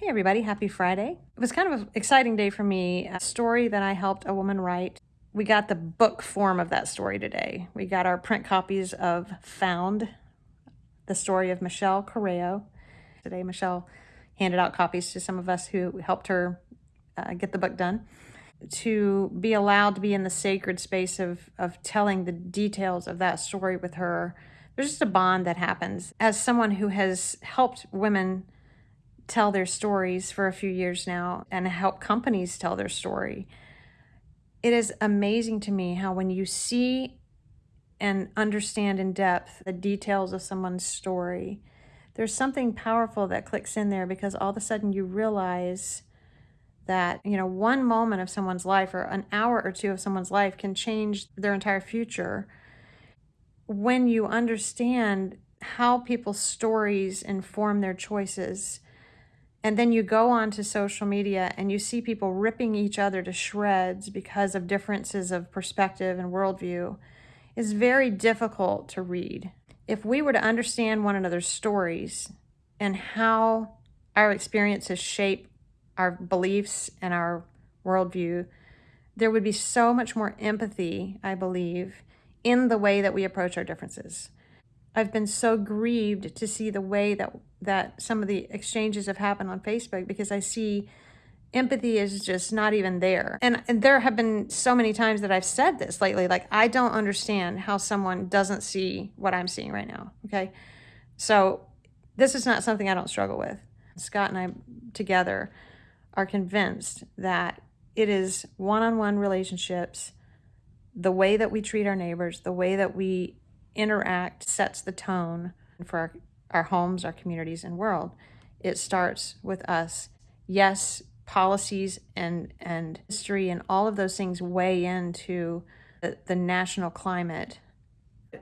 Hey everybody, happy Friday. It was kind of an exciting day for me. A story that I helped a woman write. We got the book form of that story today. We got our print copies of Found, the story of Michelle Correo. Today, Michelle handed out copies to some of us who helped her uh, get the book done. To be allowed to be in the sacred space of, of telling the details of that story with her, there's just a bond that happens. As someone who has helped women tell their stories for a few years now and help companies tell their story. It is amazing to me how when you see and understand in depth the details of someone's story, there's something powerful that clicks in there because all of a sudden you realize that, you know, one moment of someone's life or an hour or two of someone's life can change their entire future. When you understand how people's stories inform their choices, and then you go onto social media and you see people ripping each other to shreds because of differences of perspective and worldview is very difficult to read. If we were to understand one another's stories and how our experiences shape our beliefs and our worldview, there would be so much more empathy, I believe, in the way that we approach our differences. I've been so grieved to see the way that that some of the exchanges have happened on Facebook because I see empathy is just not even there. And, and there have been so many times that I've said this lately, like, I don't understand how someone doesn't see what I'm seeing right now. Okay. So this is not something I don't struggle with. Scott and I together are convinced that it is one-on-one relationships, the way that we treat our neighbors, the way that we interact sets the tone for our, our homes, our communities, and world. It starts with us. Yes, policies and, and history and all of those things weigh into the, the national climate.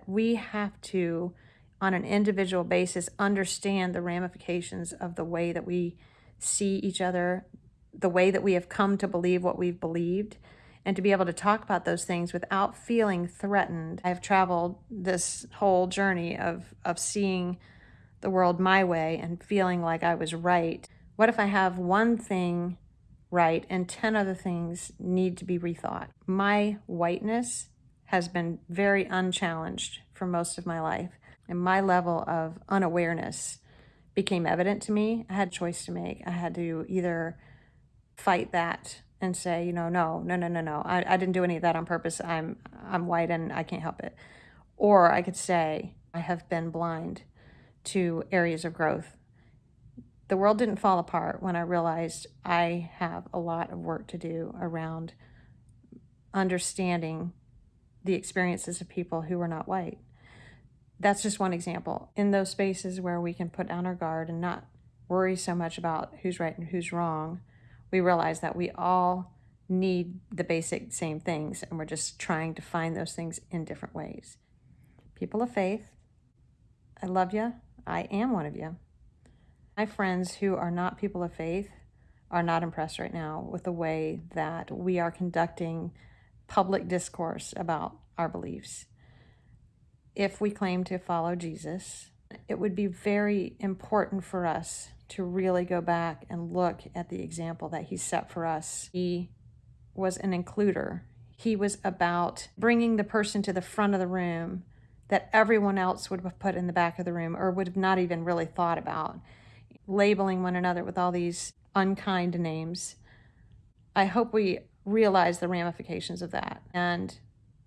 We have to, on an individual basis, understand the ramifications of the way that we see each other, the way that we have come to believe what we've believed, and to be able to talk about those things without feeling threatened. I've traveled this whole journey of, of seeing the world my way and feeling like I was right. What if I have one thing right and 10 other things need to be rethought? My whiteness has been very unchallenged for most of my life, and my level of unawareness became evident to me. I had a choice to make. I had to either fight that and say, you know, no, no, no, no, no, I, I didn't do any of that on purpose. I'm, I'm white and I can't help it. Or I could say, I have been blind to areas of growth. The world didn't fall apart when I realized I have a lot of work to do around understanding the experiences of people who are not white. That's just one example. In those spaces where we can put down our guard and not worry so much about who's right and who's wrong, we realize that we all need the basic same things and we're just trying to find those things in different ways. People of faith, I love you. I am one of you. My friends who are not people of faith are not impressed right now with the way that we are conducting public discourse about our beliefs. If we claim to follow Jesus, it would be very important for us to really go back and look at the example that he set for us. He was an includer. He was about bringing the person to the front of the room that everyone else would have put in the back of the room or would have not even really thought about, labeling one another with all these unkind names. I hope we realize the ramifications of that and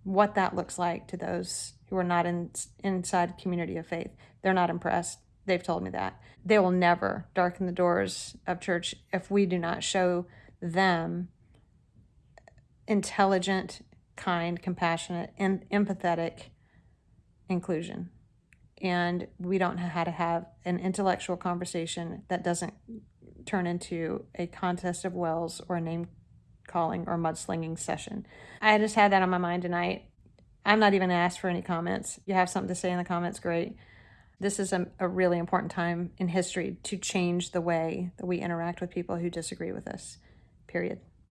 what that looks like to those who are not in, inside community of faith. They're not impressed. They've told me that. They will never darken the doors of church if we do not show them intelligent, kind, compassionate, and empathetic inclusion. And we don't know how to have an intellectual conversation that doesn't turn into a contest of wills or a name calling or mudslinging session. I just had that on my mind tonight. I'm not even asked for any comments. You have something to say in the comments, great. This is a, a really important time in history to change the way that we interact with people who disagree with us, period.